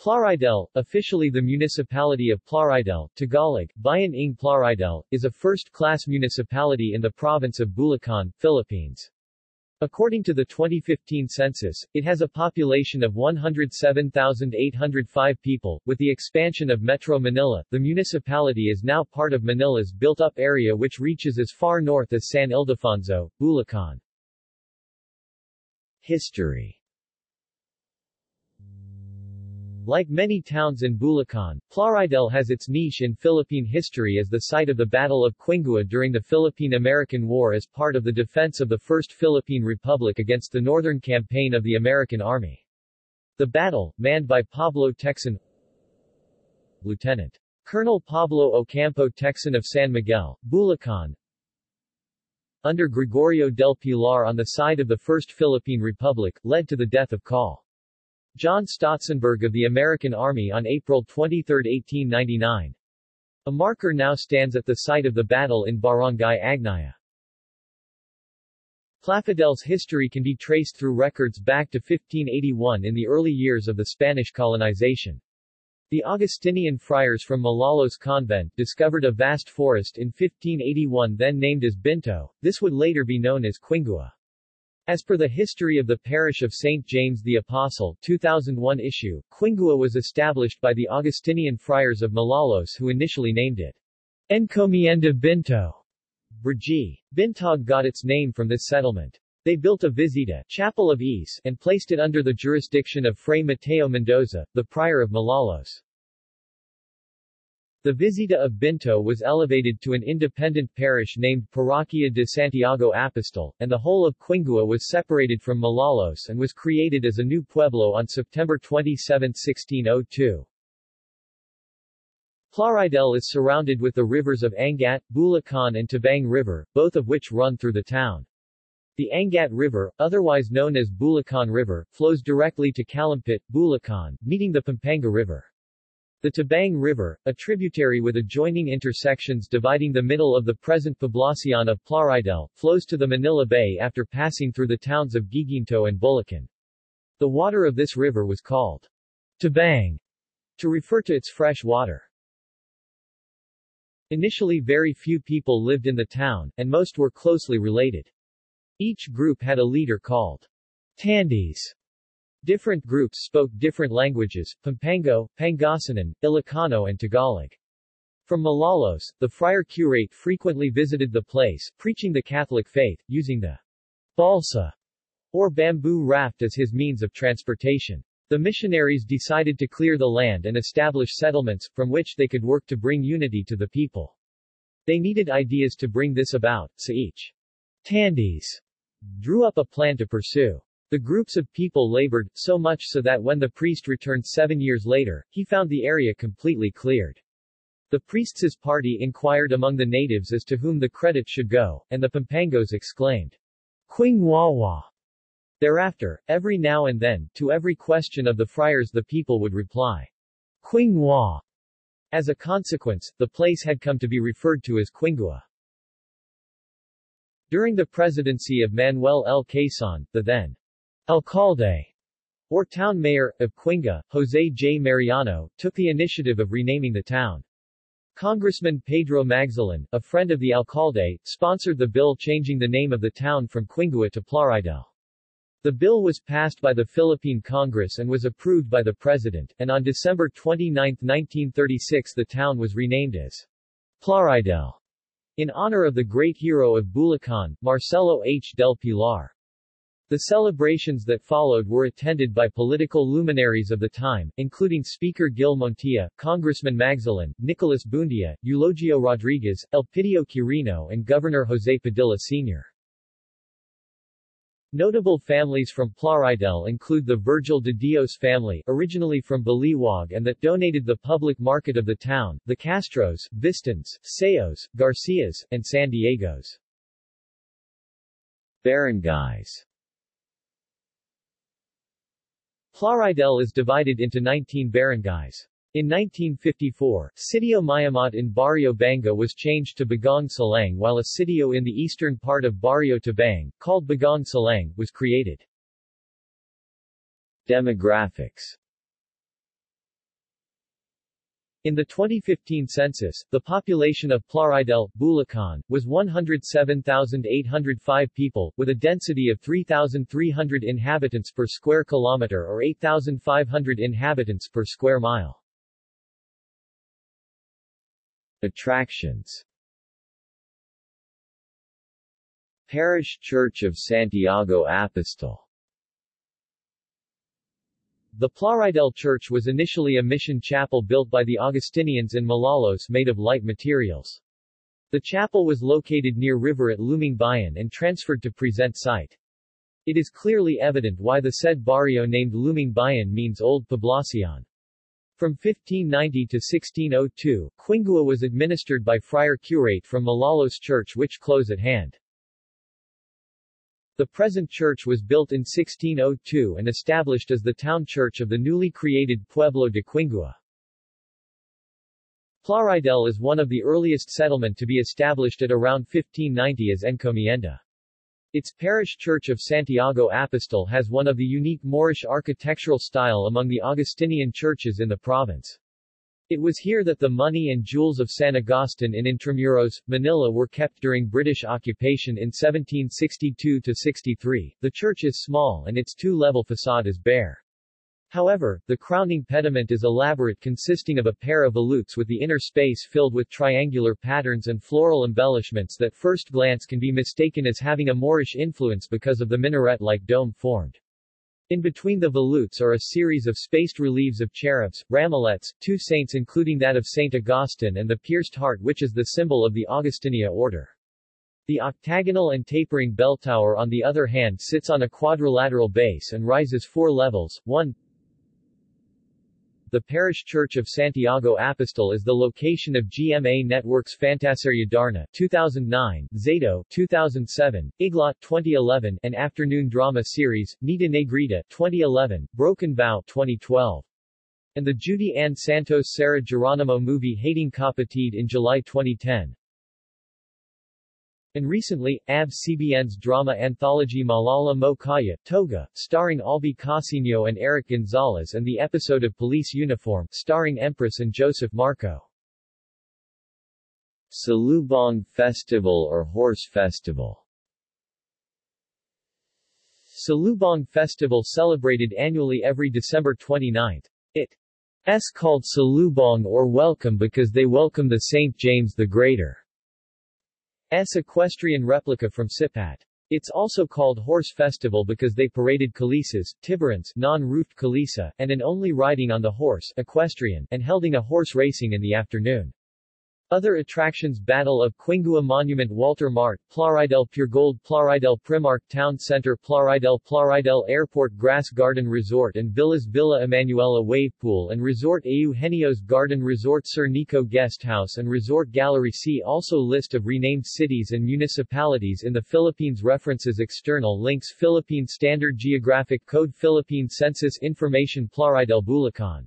Plaridel, officially the municipality of Plaridel, Tagalog, Bayan ng Plaridel, is a first-class municipality in the province of Bulacan, Philippines. According to the 2015 census, it has a population of 107,805 people. With the expansion of Metro Manila, the municipality is now part of Manila's built-up area which reaches as far north as San Ildefonso, Bulacan. History Like many towns in Bulacan, Plaridel has its niche in Philippine history as the site of the Battle of Quingua during the Philippine-American War as part of the defense of the First Philippine Republic against the Northern Campaign of the American Army. The battle, manned by Pablo Tecson Lieutenant. Colonel Pablo Ocampo Tecson of San Miguel, Bulacan, under Gregorio del Pilar on the side of the First Philippine Republic, led to the death of Col. John Stotsenburg of the American Army on April 23, 1899. A marker now stands at the site of the battle in Barangay Agnaya. Plaridel's history can be traced through records back to 1581 in the early years of the Spanish colonization. The Augustinian friars from Malolos convent discovered a vast forest in 1581 then named as Binto, this would later be known as Quingua. As per the History of the Parish of St. James the Apostle 2001 issue, Quingua was established by the Augustinian friars of Malolos who initially named it Encomienda Binto. Brgy. Bintog got its name from this settlement. They built a visita chapel of ease and placed it under the jurisdiction of Fray Mateo Mendoza, the prior of Malolos. The Visita of Binto was elevated to an independent parish named Parroquia de Santiago Apostol, and the whole of Quingua was separated from Malolos and was created as a new pueblo on September 27, 1602. Plaridel is surrounded with the rivers of Angat, Bulacan and Tabang River, both of which run through the town. The Angat River, otherwise known as Bulacan River, flows directly to Calumpit, Bulacan, meeting the Pampanga River. The Tabang River, a tributary with adjoining intersections dividing the middle of the present poblacion of Plaridel, flows to the Manila Bay after passing through the towns of Guiguinto and Bulacan. The water of this river was called Tabang to refer to its fresh water. Initially very few people lived in the town, and most were closely related. Each group had a leader called Tandis, Different groups spoke different languages, Pampango, Pangasinan, Ilocano and Tagalog. From Malolos, the friar curate frequently visited the place, preaching the Catholic faith, using the balsa, or bamboo raft as his means of transportation. The missionaries decided to clear the land and establish settlements, from which they could work to bring unity to the people. They needed ideas to bring this about, so each Tandis drew up a plan to pursue. The groups of people labored, so much so that when the priest returned seven years later, he found the area completely cleared. The priest's party inquired among the natives as to whom the credit should go, and the Pampangos exclaimed, Quing Wawa. Thereafter, every now and then, to every question of the friars the people would reply, Quing Wa. As a consequence, the place had come to be referred to as Quingua. During the presidency of Manuel L. Quezon, the then Alcalde, or town mayor, of Quingua, Jose J. Mariano, took the initiative of renaming the town. Congressman Pedro Magzalan, a friend of the alcalde, sponsored the bill changing the name of the town from Quingua to Plaridel. The bill was passed by the Philippine Congress and was approved by the President, and on December 29, 1936 the town was renamed as Plaridel, in honor of the great hero of Bulacan, Marcelo H. del Pilar. The celebrations that followed were attended by political luminaries of the time, including Speaker Gil Montilla, Congressman Magzalan, Nicolas Buendia, Eulogio Rodriguez, Elpidio Quirino and Governor Jose Padilla Sr. Notable families from Plaridel include the Vergel de Dios family, originally from Baliwag and that donated the public market of the town, the Castros, Vistons, Seos, Garcias, and San Diegos. Barangays Plaridel is divided into 19 barangays. In 1954, Sitio Mayamat in Barrio Banga was changed to Bagong Salang while a sitio in the eastern part of Barrio Tabang, called Bagong Salang, was created. Demographics In the 2015 census, the population of Plaridel, Bulacan, was 107,805 people, with a density of 3,300 inhabitants per square kilometer or 8,500 inhabitants per square mile. Attractions Parish Church of Santiago Apostol the Plaridel Church was initially a mission chapel built by the Augustinians in Malolos made of light materials. The chapel was located near river at Lumang Bayan and transferred to present site. It is clearly evident why the said barrio named Lumang Bayan means Old Poblacion. From 1590 to 1602, Quingua was administered by Friar Curate from Malolos Church which close at hand. The present church was built in 1602 and established as the town church of the newly created Pueblo de Quingua. Plaridel is one of the earliest settlement to be established at around 1590 as encomienda. Its parish church of Santiago Apostol has one of the unique Moorish architectural style among the Augustinian churches in the province. It was here that the money and jewels of San Agustin in Intramuros, Manila were kept during British occupation in 1762-63. The church is small and its two-level facade is bare. However, the crowning pediment is elaborate consisting of a pair of volutes with the inner space filled with triangular patterns and floral embellishments that first glance can be mistaken as having a Moorish influence because of the minaret-like dome formed. In between the volutes are a series of spaced reliefs of cherubs, ramilets, two saints including that of Saint Augustine and the pierced heart which is the symbol of the Augustinia order. The octagonal and tapering bell tower on the other hand sits on a quadrilateral base and rises four levels, 1, the parish church of Santiago Apostol is the location of GMA Network's Fantaseria Darna 2009, Zato 2007, Iglot 2011, and afternoon drama series, Nita Negrita 2011, Broken Vow 2012. And the Judy Ann Santos Sarah Geronimo movie Hating Kapatid in July 2010. And recently, ABS-CBN's drama anthology Maalaala Mo Kaya, Toga, starring Albie Casiño and Erich Gonzales and the episode of Police Uniform, starring Empress and Joseph Marco. Salubong Festival or Horse Festival Salubong Festival celebrated annually every December 29. It's called Salubong or Welcome because they welcome the St. James the Greater. S equestrian replica from Sipat. It's also called Horse Festival because they paraded kalisas, tiburons non-roofed kalisa, and an only riding on the horse equestrian, and helding a horse racing in the afternoon. Other attractions Battle of Quingua Monument Walter Mart, Plaridel Puregold Plaridel Primark Town Center Plaridel Plaridel Airport Grass Garden Resort and Villas Villa Emanuela Wave Pool and Resort Eugenio's Garden Resort Sir Nico Guest House and Resort Gallery See also List of renamed cities and municipalities in the Philippines References External links Philippine Standard Geographic Code Philippine Census Information Plaridel Bulacan